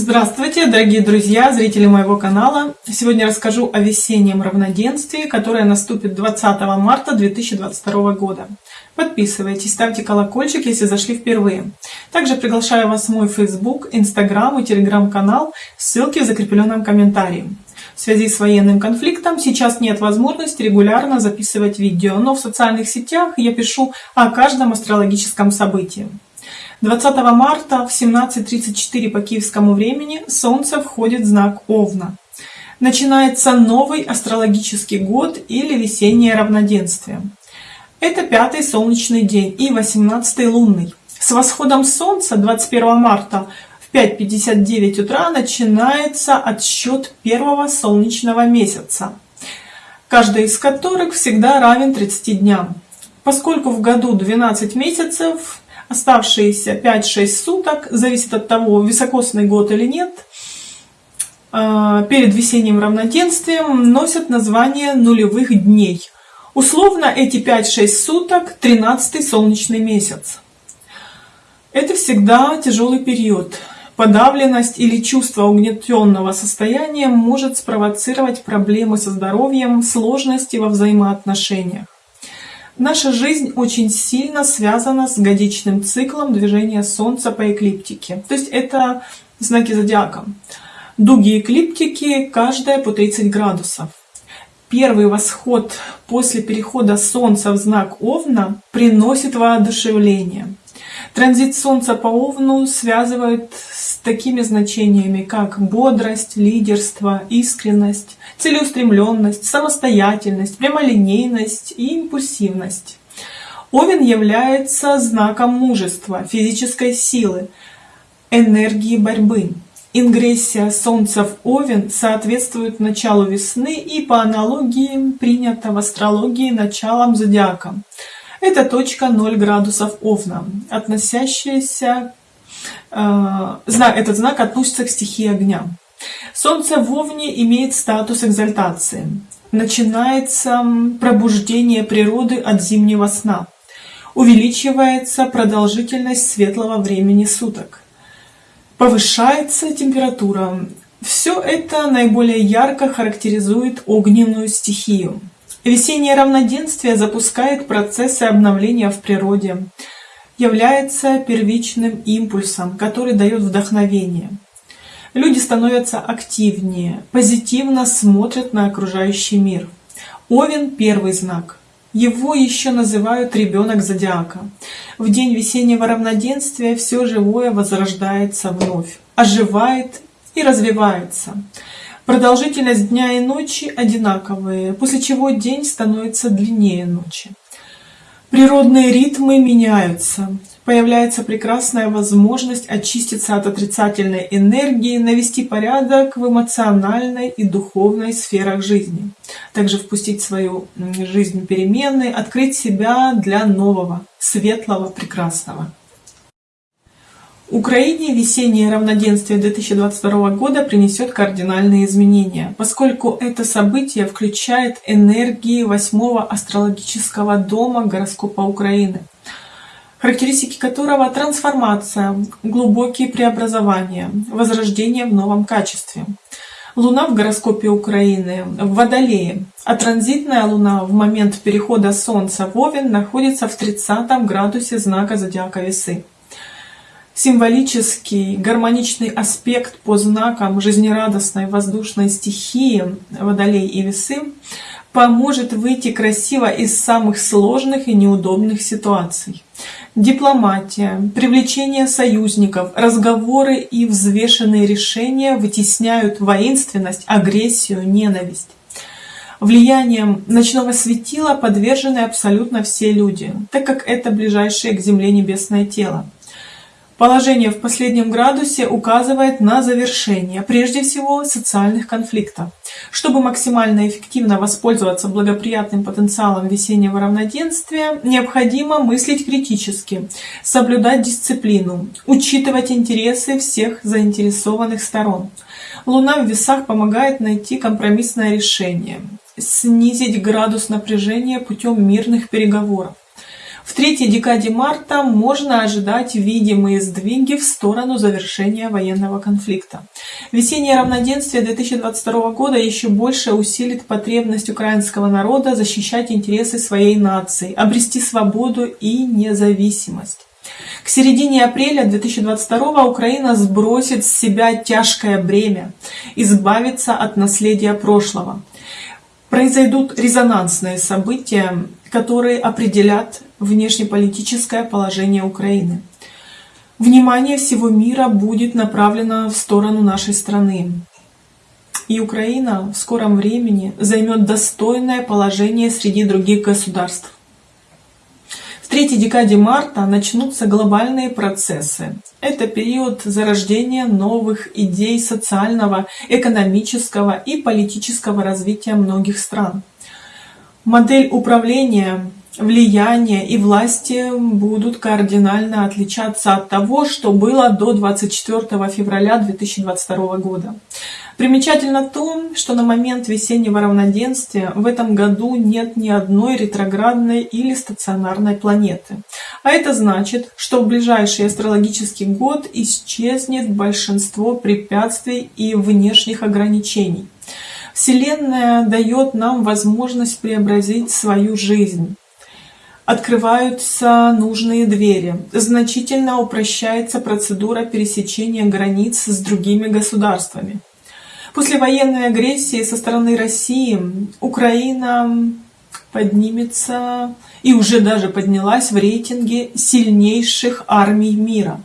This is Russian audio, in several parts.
Здравствуйте, дорогие друзья, зрители моего канала! Сегодня расскажу о весеннем равноденствии, которое наступит 20 марта 2022 года. Подписывайтесь, ставьте колокольчик, если зашли впервые. Также приглашаю вас в мой Facebook, Instagram и Telegram канал, ссылки в закрепленном комментарии. В связи с военным конфликтом сейчас нет возможности регулярно записывать видео, но в социальных сетях я пишу о каждом астрологическом событии. 20 марта в 17.34 по киевскому времени Солнце входит в знак Овна. Начинается новый астрологический год или весеннее равноденствие. Это пятый солнечный день и 18 лунный. С восходом Солнца 21 марта в 5.59 утра начинается отсчет первого солнечного месяца, каждый из которых всегда равен 30 дням. Поскольку в году 12 месяцев, Оставшиеся 5-6 суток, зависит от того, високосный год или нет, а, перед весенним равноденствием носят название нулевых дней. Условно эти 5-6 суток 13 солнечный месяц. Это всегда тяжелый период. Подавленность или чувство угнетенного состояния может спровоцировать проблемы со здоровьем, сложности во взаимоотношениях. Наша жизнь очень сильно связана с годичным циклом движения Солнца по эклиптике. То есть это знаки зодиака. Дуги эклиптики каждая по 30 градусов. Первый восход после перехода Солнца в знак Овна приносит воодушевление. Транзит Солнца по Овну связывают с такими значениями, как бодрость, лидерство, искренность, целеустремленность, самостоятельность, прямолинейность и импульсивность. Овен является знаком мужества, физической силы, энергии борьбы. Ингрессия Солнца в Овен соответствует началу весны и по аналогии принято в астрологии началом зодиака. Это точка 0 градусов Овна, относящаяся, этот знак относится к стихии огня. Солнце в Овне имеет статус экзальтации. Начинается пробуждение природы от зимнего сна. Увеличивается продолжительность светлого времени суток. Повышается температура. Все это наиболее ярко характеризует огненную стихию. Весеннее равноденствие запускает процессы обновления в природе, является первичным импульсом, который дает вдохновение. Люди становятся активнее, позитивно смотрят на окружающий мир. Овен – первый знак. Его еще называют ребенок зодиака. В день весеннего равноденствия все живое возрождается вновь, оживает и развивается. Продолжительность дня и ночи одинаковые, после чего день становится длиннее ночи. Природные ритмы меняются. Появляется прекрасная возможность очиститься от отрицательной энергии, навести порядок в эмоциональной и духовной сферах жизни. Также впустить в свою жизнь перемены, открыть себя для нового, светлого, прекрасного. Украине весеннее равноденствие 2022 года принесет кардинальные изменения, поскольку это событие включает энергии восьмого астрологического дома гороскопа Украины, характеристики которого трансформация, глубокие преобразования, возрождение в новом качестве. Луна в гороскопе Украины в Водолее, а транзитная Луна в момент перехода Солнца в Овен находится в 30 градусе знака зодиака Весы. Символический, гармоничный аспект по знакам жизнерадостной воздушной стихии Водолей и Весы поможет выйти красиво из самых сложных и неудобных ситуаций. Дипломатия, привлечение союзников, разговоры и взвешенные решения вытесняют воинственность, агрессию, ненависть. Влиянием ночного светила подвержены абсолютно все люди, так как это ближайшее к Земле небесное тело. Положение в последнем градусе указывает на завершение, прежде всего, социальных конфликтов. Чтобы максимально эффективно воспользоваться благоприятным потенциалом весеннего равноденствия, необходимо мыслить критически, соблюдать дисциплину, учитывать интересы всех заинтересованных сторон. Луна в весах помогает найти компромиссное решение, снизить градус напряжения путем мирных переговоров. В третьей декаде марта можно ожидать видимые сдвиги в сторону завершения военного конфликта. Весеннее равноденствие 2022 года еще больше усилит потребность украинского народа защищать интересы своей нации, обрести свободу и независимость. К середине апреля 2022 Украина сбросит с себя тяжкое бремя, избавится от наследия прошлого. Произойдут резонансные события, которые определят внешнеполитическое положение Украины. Внимание всего мира будет направлено в сторону нашей страны. И Украина в скором времени займет достойное положение среди других государств. В третьей декаде марта начнутся глобальные процессы. Это период зарождения новых идей социального, экономического и политического развития многих стран. Модель управления влияние и власти будут кардинально отличаться от того, что было до 24 февраля 2022 года. Примечательно то, что на момент весеннего равноденствия в этом году нет ни одной ретроградной или стационарной планеты. А это значит, что в ближайший астрологический год исчезнет большинство препятствий и внешних ограничений. Вселенная дает нам возможность преобразить свою жизнь открываются нужные двери, значительно упрощается процедура пересечения границ с другими государствами. После военной агрессии со стороны России Украина поднимется и уже даже поднялась в рейтинге сильнейших армий мира.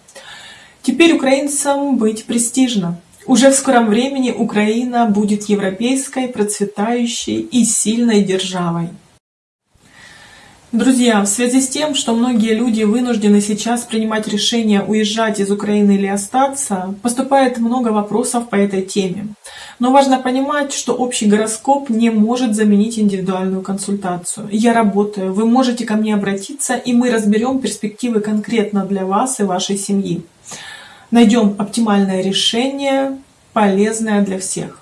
Теперь украинцам быть престижно. Уже в скором времени Украина будет европейской, процветающей и сильной державой. Друзья, в связи с тем, что многие люди вынуждены сейчас принимать решение уезжать из Украины или остаться, поступает много вопросов по этой теме. Но важно понимать, что общий гороскоп не может заменить индивидуальную консультацию. Я работаю, вы можете ко мне обратиться, и мы разберем перспективы конкретно для вас и вашей семьи. Найдем оптимальное решение, полезное для всех.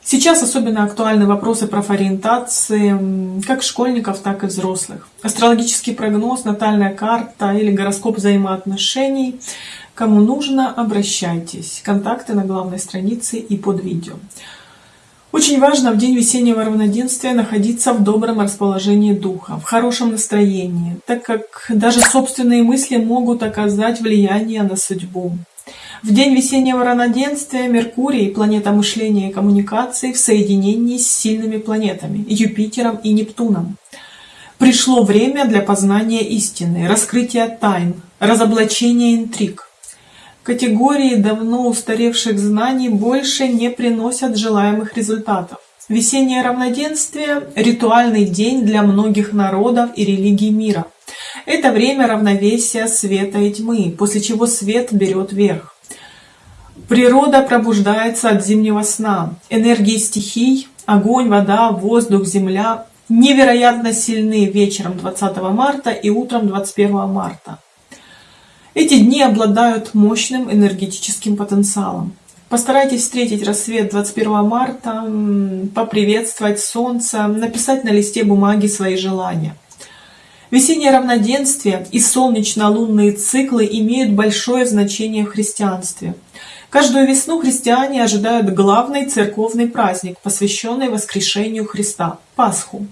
Сейчас особенно актуальны вопросы профориентации как школьников, так и взрослых. Астрологический прогноз, натальная карта или гороскоп взаимоотношений. Кому нужно, обращайтесь. Контакты на главной странице и под видео. Очень важно в день весеннего равноденствия находиться в добром расположении духа, в хорошем настроении, так как даже собственные мысли могут оказать влияние на судьбу. В день весеннего равноденствия Меркурий, планета мышления и коммуникаций, в соединении с сильными планетами Юпитером и Нептуном. Пришло время для познания истины, раскрытия тайн, разоблачения интриг. Категории давно устаревших знаний больше не приносят желаемых результатов. Весеннее равноденствие – ритуальный день для многих народов и религий мира. Это время равновесия света и тьмы, после чего свет берет верх. Природа пробуждается от зимнего сна. Энергии стихий, огонь, вода, воздух, земля невероятно сильны вечером 20 марта и утром 21 марта. Эти дни обладают мощным энергетическим потенциалом. Постарайтесь встретить рассвет 21 марта, поприветствовать солнце, написать на листе бумаги свои желания. Весеннее равноденствие и солнечно-лунные циклы имеют большое значение в христианстве – Каждую весну христиане ожидают главный церковный праздник, посвященный воскрешению Христа – Пасху.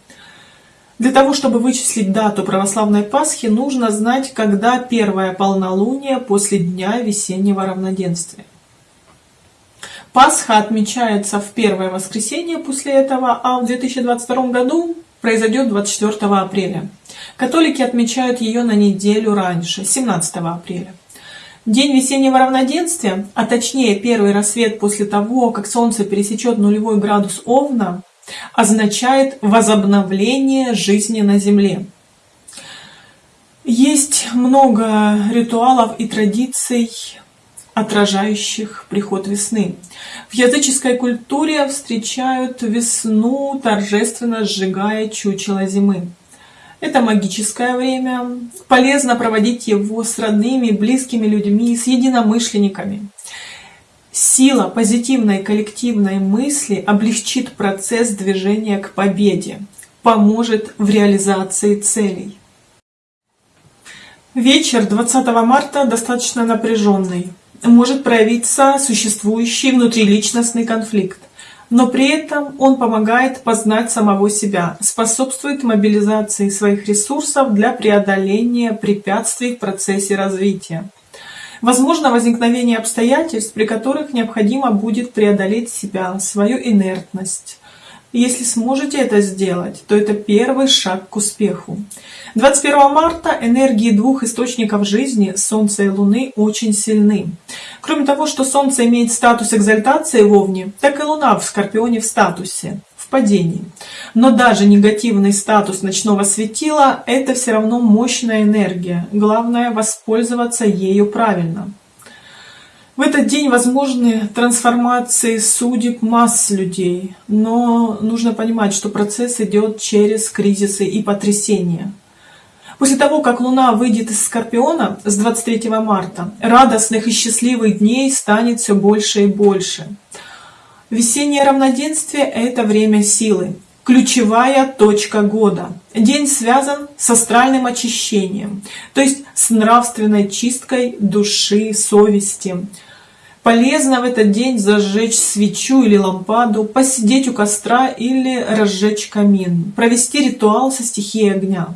Для того, чтобы вычислить дату православной Пасхи, нужно знать, когда первое полнолуние после дня весеннего равноденствия. Пасха отмечается в первое воскресенье после этого, а в 2022 году произойдет 24 апреля. Католики отмечают ее на неделю раньше, 17 апреля. День весеннего равноденствия, а точнее первый рассвет после того, как Солнце пересечет нулевой градус Овна, означает возобновление жизни на Земле. Есть много ритуалов и традиций, отражающих приход весны. В языческой культуре встречают весну, торжественно сжигая чучело зимы. Это магическое время. Полезно проводить его с родными, близкими людьми, с единомышленниками. Сила позитивной коллективной мысли облегчит процесс движения к победе, поможет в реализации целей. Вечер 20 марта достаточно напряженный. Может проявиться существующий внутриличностный конфликт. Но при этом он помогает познать самого себя, способствует мобилизации своих ресурсов для преодоления препятствий в процессе развития. Возможно возникновение обстоятельств, при которых необходимо будет преодолеть себя, свою инертность, если сможете это сделать, то это первый шаг к успеху. 21 марта энергии двух источников жизни, Солнца и Луны, очень сильны. Кроме того, что Солнце имеет статус экзальтации в Овне, так и Луна в Скорпионе в статусе, в падении. Но даже негативный статус ночного светила – это все равно мощная энергия. Главное – воспользоваться ею правильно. В этот день возможны трансформации судеб масс людей, но нужно понимать, что процесс идет через кризисы и потрясения. После того, как Луна выйдет из Скорпиона с 23 марта, радостных и счастливых дней станет все больше и больше. Весеннее равноденствие – это время силы, ключевая точка года. День связан с астральным очищением, то есть с нравственной чисткой души, совести, Полезно в этот день зажечь свечу или лампаду, посидеть у костра или разжечь камин, провести ритуал со стихией огня,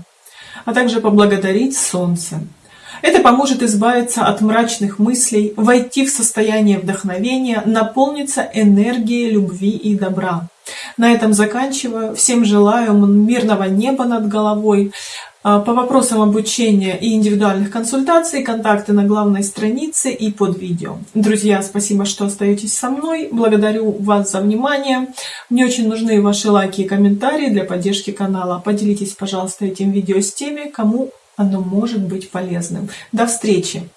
а также поблагодарить солнце. Это поможет избавиться от мрачных мыслей, войти в состояние вдохновения, наполниться энергией любви и добра. На этом заканчиваю. Всем желаю мирного неба над головой, а, по вопросам обучения и индивидуальных консультаций контакты на главной странице и под видео. Друзья, спасибо, что остаетесь со мной. Благодарю вас за внимание. Мне очень нужны ваши лайки и комментарии для поддержки канала. Поделитесь, пожалуйста, этим видео с теми, кому оно может быть полезным. До встречи!